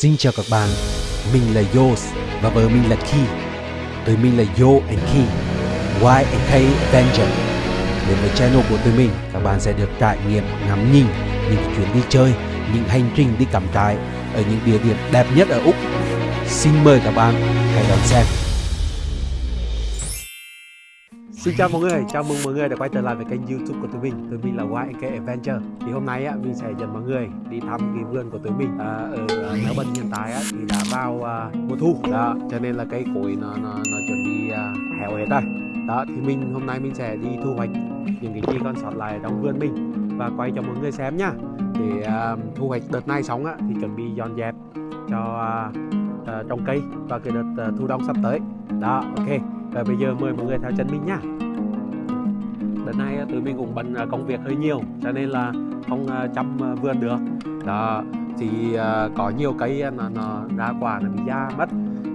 Xin chào các bạn, mình là Yos và vợ mình là Ki. Tụi mình là Yo and Ki, Y and K Avenger. Đến với channel của tụi mình, các bạn sẽ được trải nghiệm ngắm nhìn những chuyến đi chơi, những hành trình đi cắm trại ở những địa điểm đẹp nhất ở Úc. Xin mời các bạn hãy đón xem. Xin chào mọi người, chào mừng mọi người đã quay trở lại với kênh youtube của tụi mình. Tụi mình là YK Adventure. Thì hôm nay á, mình sẽ dẫn mọi người đi thăm cái vườn của tụi mình. À, Ở uh, Melbourne hiện tại á, thì đã vào à, mùa thu. Đó, Cho nên là cây cối nó, nó, nó chuẩn bị à, héo hết rồi. Đó, thì mình hôm nay mình sẽ đi thu hoạch những cái gì còn sót lại trong vườn mình. Và quay cho mọi người xem nhá. Để à, thu hoạch đợt này xong á, thì chuẩn bị dọn dẹp cho à, à, trồng cây và cái đợt à, thu đông sắp tới. Đó, ok và bây giờ mời mọi người theo chân mình nha Đợt này à, tụi mình cũng bận à, công việc hơi nhiều Cho nên là không à, chăm vườn được. Đó Thì có nhiều cây nó, nó ra quả nó bị da mất.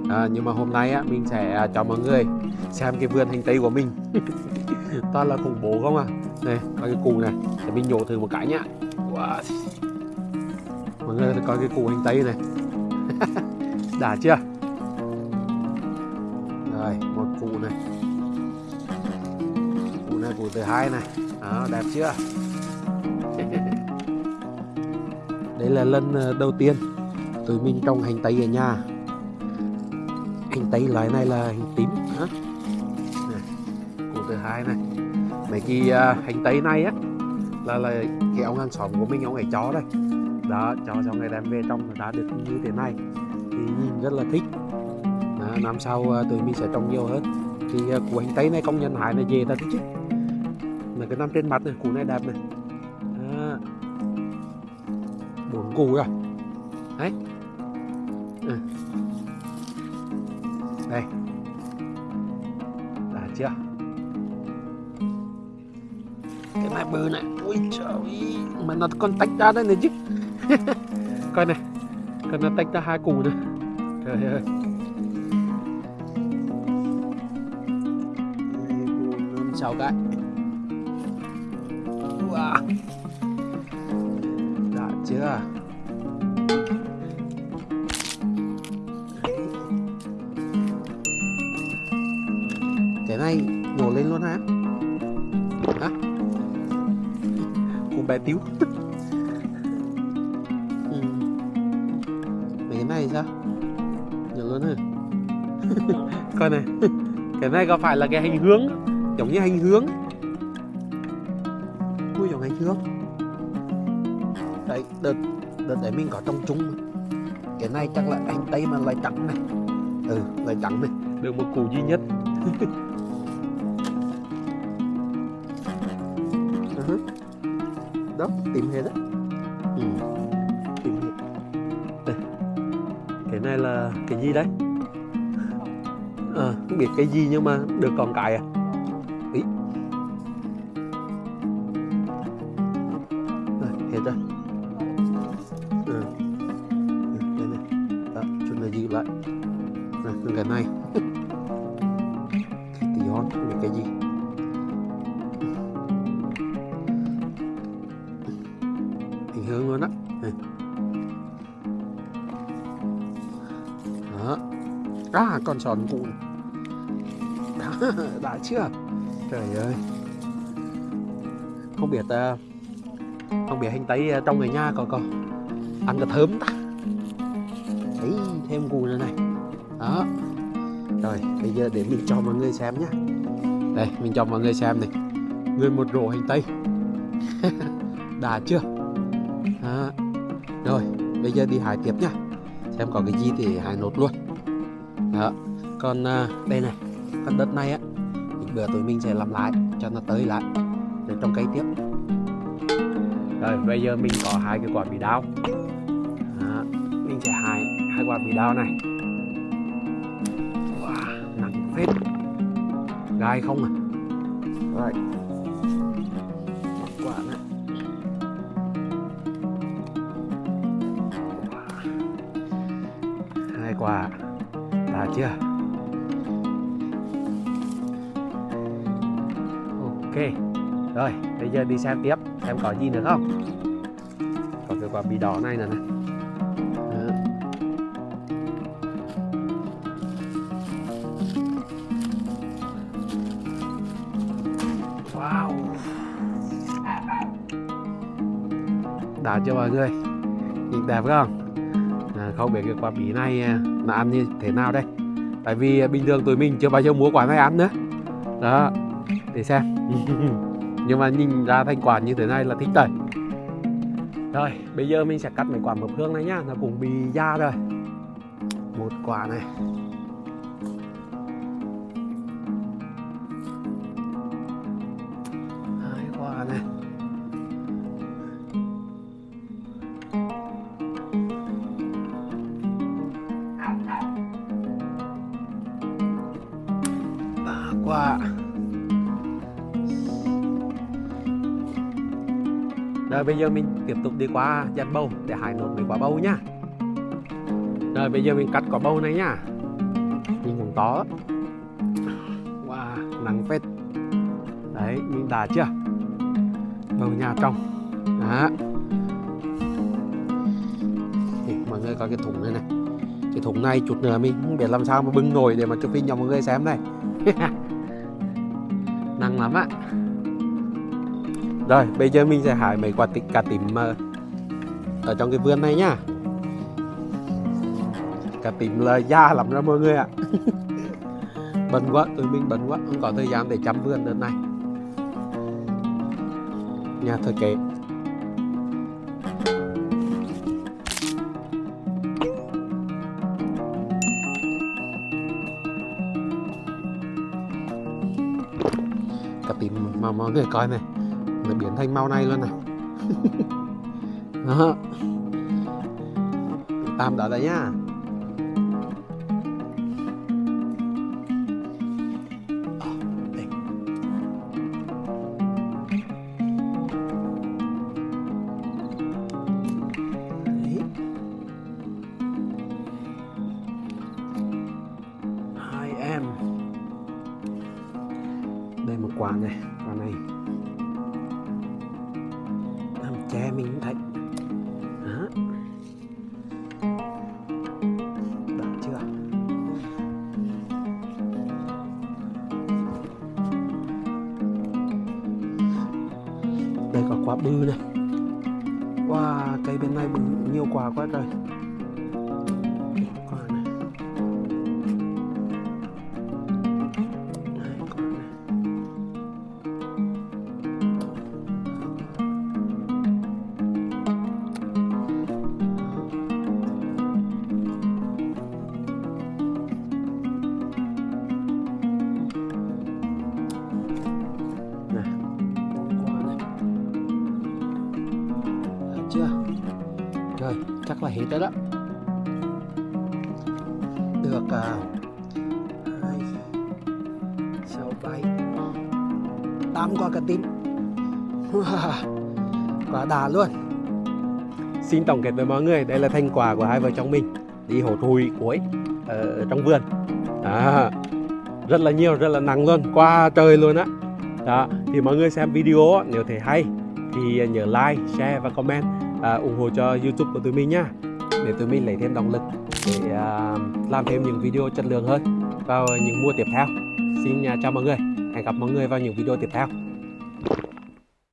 À, Nhưng mà hôm nay á mình sẽ cho mọi người xem cái vườn hành tây của mình. Toàn là khủng bố không à? Này, coi cái củ này Để mình nhổ thử một cái nhá. Wow. Mọi người coi cái củ hành tây này. Đã chưa? Này củ thứ hai này. Đó đẹp chưa? Đây là lần ờ, đầu tiên tụi mình trồng hành tây ở nhà. Hành tây loại này là hành tím. Hả? Này, củ thứ hai này. Mấy cái uh, hành tây này á là là cái ông hàng xóm của mình ông ấy chó đây. Đó cho xong rồi đem về trong đã được như thế này. Thì nhìn rất là thích. À, năm sau à, tụi mình sẽ trồng nhiều hơn. Thì à, củ hành tây này công nhân hái là về ta chứ này cái năm trên mặt này củ này đẹp này. À, bốn củ rồi đấy. À. đây. Đã chưa? Cái này bự này ui trời mà nó còn tách ra đây này chứ. Coi này còn nó tách ra hai củ nữa, trời ơi. Sau cái wow. đã chưa cái này, nhổ lên luôn hả? Hả? Cùng bé tiếu. Ừ. mấy cái này sao? Nhổ luôn hả? Coi này, cái này có phải là cái hành hướng, giống như hành hướng? Hành hướng đấy đợt đợt đấy mình có trồng chung. Cái này chắc là anh tây mà lại trắng này. Ừ lại trắng này. Được một củ duy nhất. Đó tìm hết đấy ừ. tìm hết. Đây. Cái này là cái gì đấy? À, không biết cái gì nhưng mà được còn cái à? Ý rồi hết rồi ừ. đây này. Đó chúng ta giữ lại. Này cái này tí hon biết cái gì. Hình hướng luôn đó này. đó. À con sòn cụ đã, đã chưa? Trời ơi. Không biết uh, không biết hành tây ờ, trong người nhà có có ăn là thơm ta. Thấy thêm cù nữa này. Đó. Rồi, bây giờ để mình cho mọi người xem nhá. Đây, mình cho mọi người xem này. Người một rổ hành tây. Đã chưa? Đó. rồi, bây giờ đi hải tiếp nhá. Xem có cái gì thì hải nốt luôn. Đó. Còn ờ, đây này con đất này á bữa tụi mình sẽ làm lại cho nó tới lại. Để trồng cây tiếp rồi bây giờ mình có hai cái quả bị đao Đó, mình sẽ hái hai quả bị đao này. Wow, nặng phết. Gai không à? Rồi. Một quả. Nữa hai quả. Đã chưa? Ok. Rồi bây giờ đi xem tiếp. Em có gì nữa không? Có cái quả bí đỏ này nè nè Wow. Đã cho mọi người? Nhìn đẹp không? À, không biết cái quả bí này là ăn như thế nào đây? Tại vì à, bình thường tụi mình chưa bao giờ mua quả này ăn nữa. Đó Để xem. nhưng mà nhìn ra thành quả như thế này là thích đấy. rồi, bây giờ mình sẽ cắt mấy quả mập hương này nhá, nó cũng bị da rồi. Một quả này. Hai quả này. Ba quả. Rồi bây giờ mình tiếp tục đi qua dàn bầu để hái nốt mấy quả bầu nhá rồi bây giờ mình cắt quả bầu này nhá nhìn cũng to wow nắng phết. Đấy, mình đã chưa? Bầu nhà trong đó. Thì mọi người có cái thùng này này. Cái thùng này chút nữa mình không biết làm sao mà bưng nổi để mà chụp hình cho mọi người xem này nắng lắm ạ rồi, bây giờ mình sẽ hái mấy quả tịch cà tím ờ, ở trong cái vườn này nhá. Cà tím là da lắm đó mọi người ạ. Bận quá, tụi mình bận quá, không có thời gian để chăm vườn đợt này. Nhà thờ kệ. Cà tím mà mọi người coi này nó biến thành màu này luôn này. Đó. Tạm đó đấy nhá. Đấy. hai em. Đây một quả này. Quả bư này. Wow cây bên này bự nhiều quả quá trời. Là hết rồi đó. Được à, hai sáu bảy. Tám quả cà tím. Quả đà luôn. Xin tổng kết với mọi người đây là thành quả của hai vợ chồng mình đi hột hùi cuối ở trong vườn. À, rất là nhiều rất là nặng luôn qua trời luôn á. Đó thì mọi người xem video nếu thấy hay thì nhớ like share và comment à, ủng hộ cho youtube của tụi mình nha để tụi mình lấy thêm động lực để à, làm thêm những video chất lượng hơn vào những mùa tiếp theo. Xin à, chào mọi người. Hẹn gặp mọi người vào những video tiếp theo.